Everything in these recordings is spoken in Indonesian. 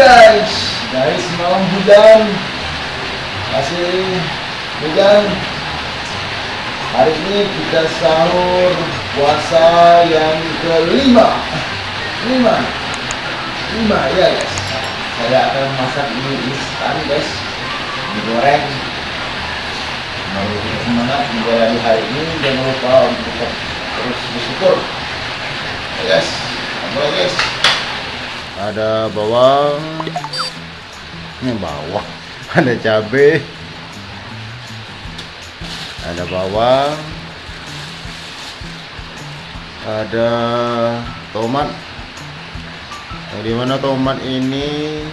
guys. Guys malam hujan. Masih hujan. Hari ini kita sahur puasa yang kelima. Lima Lima ya guys. Saya akan masak ini instan guys. Digoreng Mau semangat menjalani hari ini. Jangan lupa untuk tetap terus bersyukur Ya guys Mulai guys Ada bawang. Ini bawang. Ada cabai ada bawang. Ada tomat. Yang di mana tomat ini?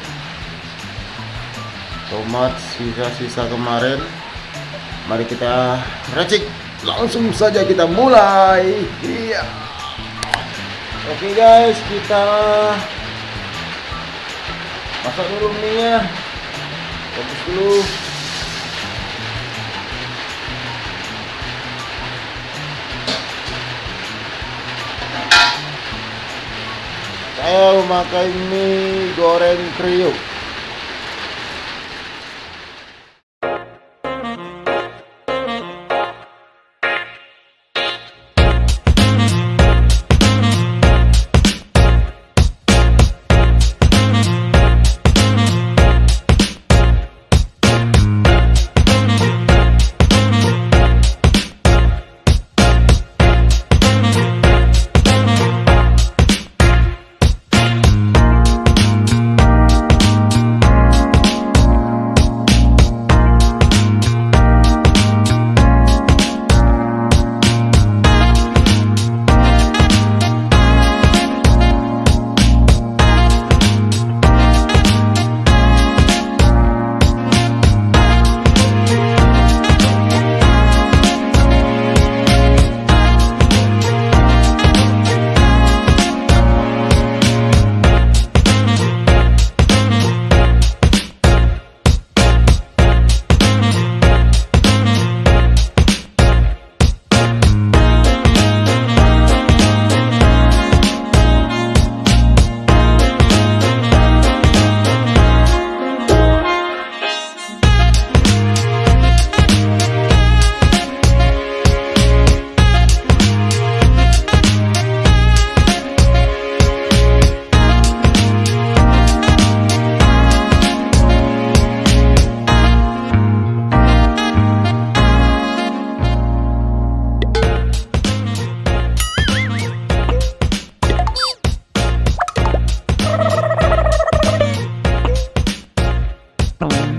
Tomat sisa-sisa kemarin. Mari kita racik langsung saja kita mulai. Iya. Oke okay guys kita masak dulu minyak fokus dulu. Saya memakai mie goreng kriuk Boom.